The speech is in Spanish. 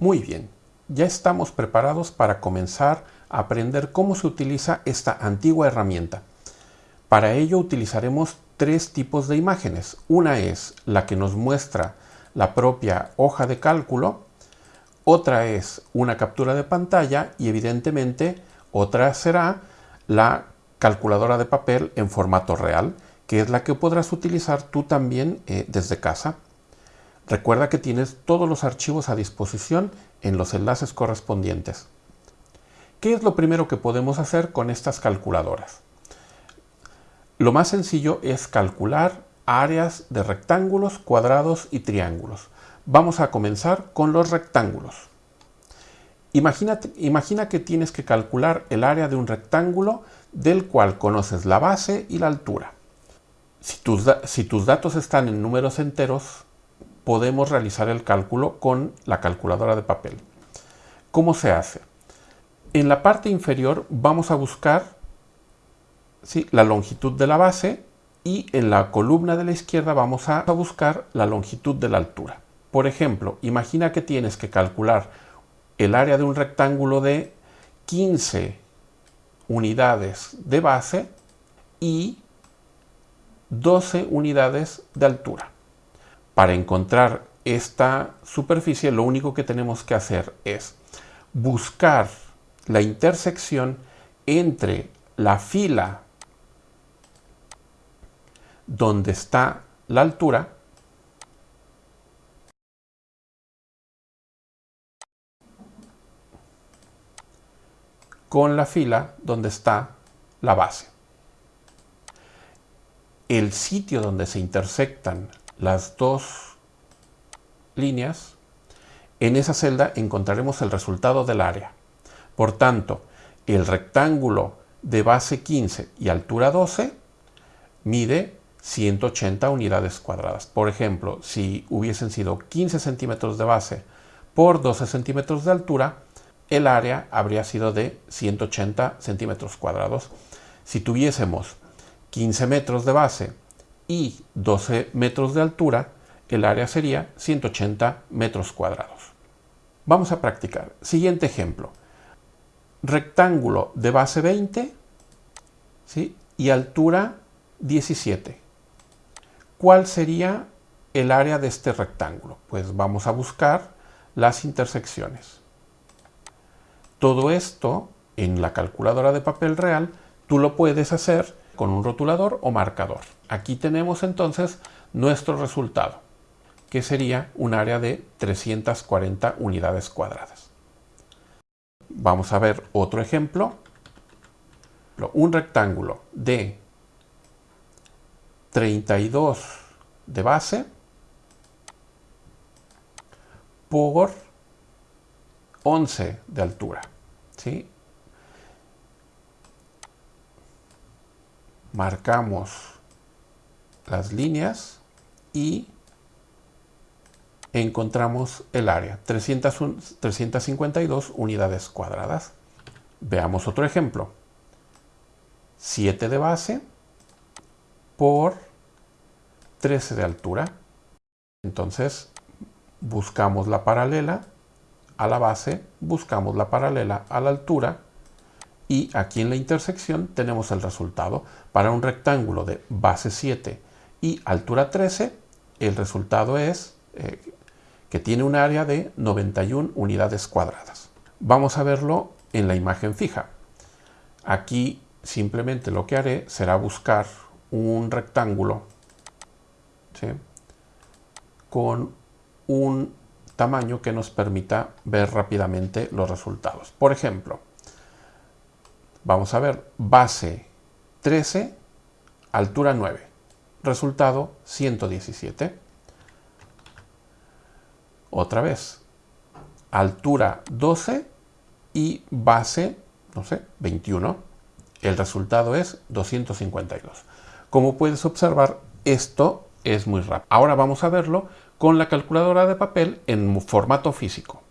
Muy bien, ya estamos preparados para comenzar a aprender cómo se utiliza esta antigua herramienta. Para ello utilizaremos tres tipos de imágenes. Una es la que nos muestra la propia hoja de cálculo, otra es una captura de pantalla y evidentemente otra será la calculadora de papel en formato real, que es la que podrás utilizar tú también eh, desde casa. Recuerda que tienes todos los archivos a disposición en los enlaces correspondientes. ¿Qué es lo primero que podemos hacer con estas calculadoras? Lo más sencillo es calcular áreas de rectángulos, cuadrados y triángulos. Vamos a comenzar con los rectángulos. imagina que tienes que calcular el área de un rectángulo del cual conoces la base y la altura. Si tus, datos están en números enteros, podemos realizar el cálculo con la calculadora de papel. ¿Cómo se hace? En la parte inferior vamos a buscar la longitud de la base y en la columna de la izquierda vamos a buscar la longitud de la altura. Por ejemplo, imagina que tienes que calcular el área de un rectángulo de 15 unidades de base y 12 unidades de altura. Para encontrar esta superficie lo único que tenemos que hacer es buscar la intersección entre la fila donde está la altura con la fila donde está la base. El sitio donde se intersectan las dos líneas, en esa celda encontraremos el resultado del área. Por tanto, el rectángulo de base 15 y altura 12 mide 180 unidades cuadradas. Por ejemplo, si hubiesen sido 15 centímetros de base por 12 centímetros de altura, el área habría sido de 180 centímetros cuadrados. Si tuviésemos 15 metros de base y 12 metros de altura, el área sería 180 metros cuadrados. Vamos a practicar. Siguiente ejemplo. Rectángulo de base 20 ¿sí? y altura 17. ¿Cuál sería el área de este rectángulo? Pues vamos a buscar las intersecciones. Todo esto en la calculadora de papel real tú lo puedes hacer con un rotulador o marcador. Aquí tenemos entonces nuestro resultado, que sería un área de 340 unidades cuadradas. Vamos a ver otro ejemplo. Un rectángulo de 32 de base por 11 de altura. ¿sí? Marcamos las líneas y encontramos el área, 352 unidades cuadradas. Veamos otro ejemplo. 7 de base por 13 de altura. Entonces buscamos la paralela a la base, buscamos la paralela a la altura y aquí en la intersección tenemos el resultado. Para un rectángulo de base 7 y altura 13, el resultado es eh, que tiene un área de 91 unidades cuadradas. Vamos a verlo en la imagen fija. Aquí simplemente lo que haré será buscar un rectángulo con un tamaño que nos permita ver rápidamente los resultados. Por ejemplo, Vamos a ver, base 13, altura 9. Resultado 117. Otra vez, altura 12 y base, no sé, 21. El resultado es 252. Como puedes observar, esto es muy rápido. Ahora vamos a verlo con la calculadora de papel en formato físico.